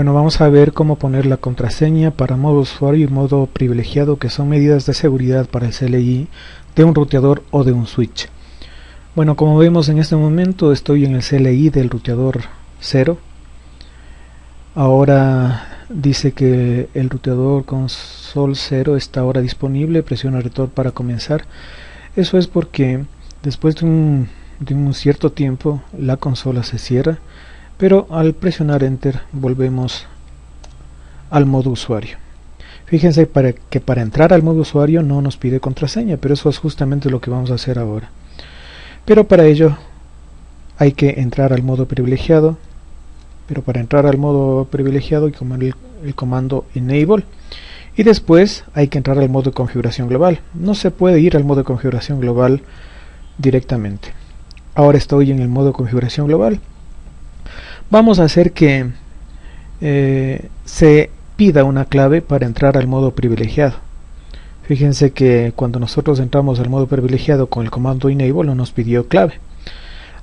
Bueno, vamos a ver cómo poner la contraseña para modo usuario y modo privilegiado, que son medidas de seguridad para el CLI de un ruteador o de un switch. Bueno, como vemos en este momento estoy en el CLI del ruteador 0. Ahora dice que el ruteador console 0 está ahora disponible, presiona retorno para comenzar. Eso es porque después de un cierto tiempo la consola se cierra pero al presionar enter volvemos al modo usuario. Fíjense para que para entrar al modo usuario no nos pide contraseña pero eso es justamente lo que vamos a hacer ahora. Pero para ello hay que entrar al modo privilegiado. Pero para entrar al modo privilegiado hay que el, el comando enable. Y después hay que entrar al modo de configuración global. No se puede ir al modo de configuración global directamente. Ahora estoy en el modo configuración global vamos a hacer que eh, se pida una clave para entrar al modo privilegiado. Fíjense que cuando nosotros entramos al modo privilegiado con el comando enable no nos pidió clave.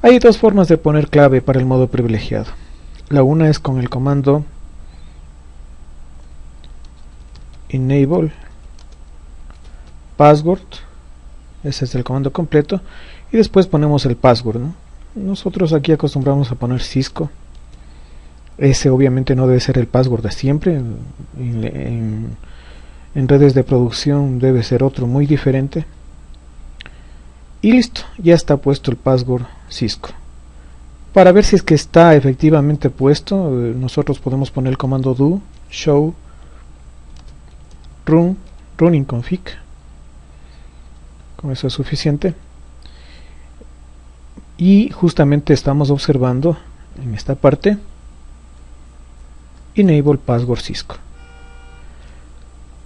Hay dos formas de poner clave para el modo privilegiado. La una es con el comando enable password. Ese es el comando completo. Y después ponemos el password nosotros aquí acostumbramos a poner Cisco ese obviamente no debe ser el password de siempre en, redes de producción debe ser otro muy diferente. Y listo ya está puesto el password Cisco. Para ver si es que está efectivamente puesto eh, nosotros podemos poner el comando do show run running config. Con eso es suficiente. Y justamente estamos observando en esta parte Enable Password Cisco.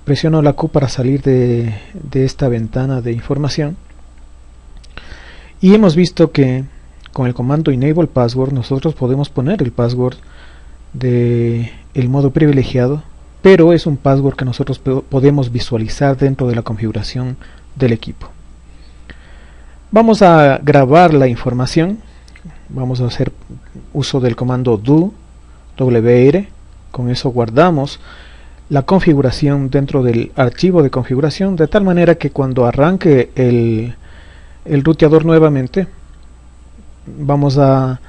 Presiono la Q para salir de, esta ventana de información. Y hemos visto que con el comando Enable Password nosotros podemos poner el password de modo privilegiado, pero es un password que nosotros podemos visualizar dentro de la configuración del equipo. Vamos a grabar la información. Vamos a hacer uso del comando do wr con eso guardamos la configuración dentro del archivo de configuración de tal manera que cuando arranque el, el ruteador nuevamente vamos a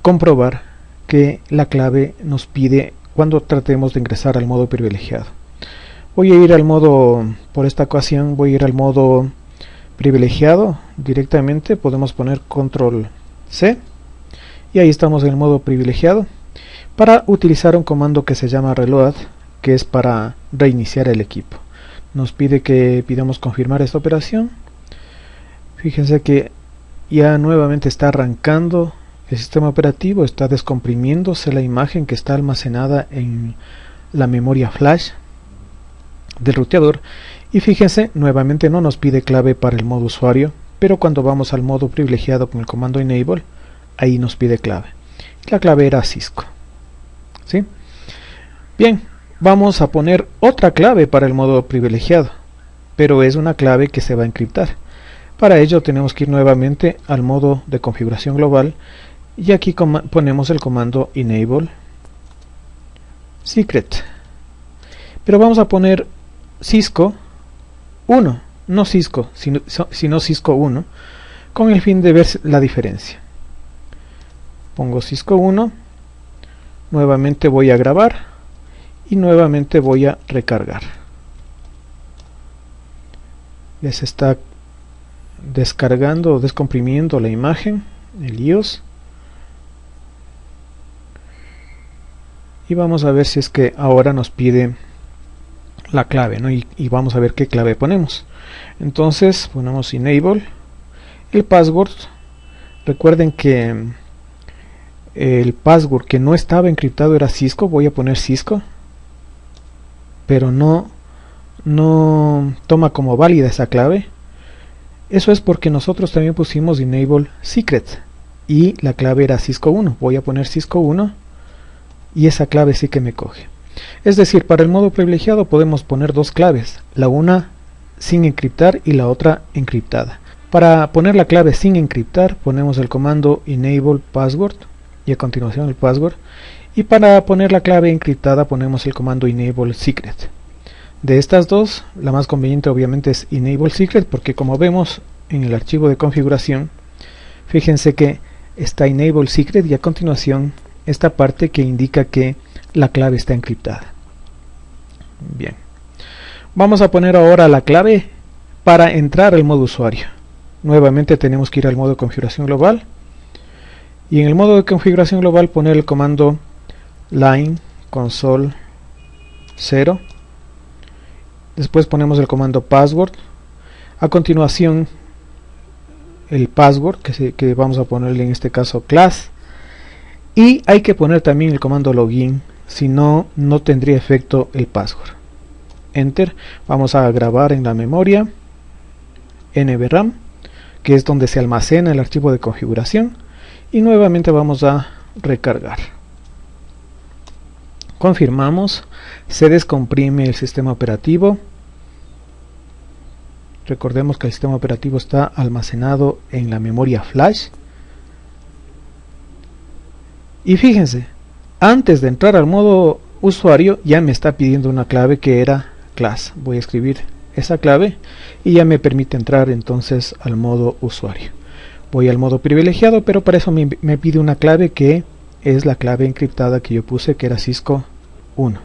comprobar que la clave nos pide cuando tratemos de ingresar al modo privilegiado. Voy a ir al modo por esta ocasión voy a ir al modo privilegiado directamente. Podemos poner control C y ahí estamos en el modo privilegiado para utilizar un comando que se llama reload que es para reiniciar el equipo. Nos pide que pidamos confirmar esta operación. Fíjense que ya nuevamente está arrancando el sistema operativo está descomprimiéndose la imagen que está almacenada en la memoria flash del ruteador. Y fíjense nuevamente no nos pide clave para el modo usuario pero cuando vamos al modo privilegiado con el comando enable ahí nos pide clave la clave era Cisco ¿sí? Bien, vamos a poner otra clave para el modo privilegiado, pero es una clave que se va a encriptar. Para ello tenemos que ir nuevamente al modo de configuración global y aquí ponemos el comando enable secret. Pero vamos a poner Cisco 1, no Cisco, sino, sino Cisco 1, con el fin de ver la diferencia. Pongo Cisco 1 nuevamente voy a grabar y nuevamente voy a recargar. Ya se está descargando o descomprimiendo la imagen el iOS. Y vamos a ver si es que ahora nos pide la clave ¿no? y, y, vamos a ver qué clave ponemos. Entonces ponemos enable. El password recuerden que el password que no estaba encriptado era Cisco, voy a poner Cisco, pero no, no toma como válida esa clave. Eso es porque nosotros también pusimos enable secret y la clave era Cisco 1. Voy a poner Cisco 1 y esa clave sí que me coge. Es decir, para el modo privilegiado podemos poner dos claves, la una sin encriptar y la otra encriptada. Para poner la clave sin encriptar ponemos el comando enable password y a continuación el password. Y para poner la clave encriptada ponemos el comando enable secret. De estas dos la más conveniente obviamente es enable secret porque como vemos en el archivo de configuración fíjense que está enable secret y a continuación esta parte que indica que la clave está encriptada. Bien. Vamos a poner ahora la clave para entrar al modo usuario. Nuevamente tenemos que ir al modo configuración global y en el modo de configuración global poner el comando line console 0 después ponemos el comando password. A continuación el password que, que vamos a ponerle en este caso class. Y hay que poner también el comando login si no no tendría efecto el password. Enter. Vamos a grabar en la memoria nvram que es donde se almacena el archivo de configuración y nuevamente vamos a recargar. Confirmamos se descomprime el sistema operativo. Recordemos que el sistema operativo está almacenado en la memoria flash. Y fíjense antes de entrar al modo usuario ya me está pidiendo una clave que era class. Voy a escribir esa clave y ya me permite entrar entonces al modo usuario voy al modo privilegiado pero para eso me, pide una clave que es la clave encriptada que yo puse que era Cisco 1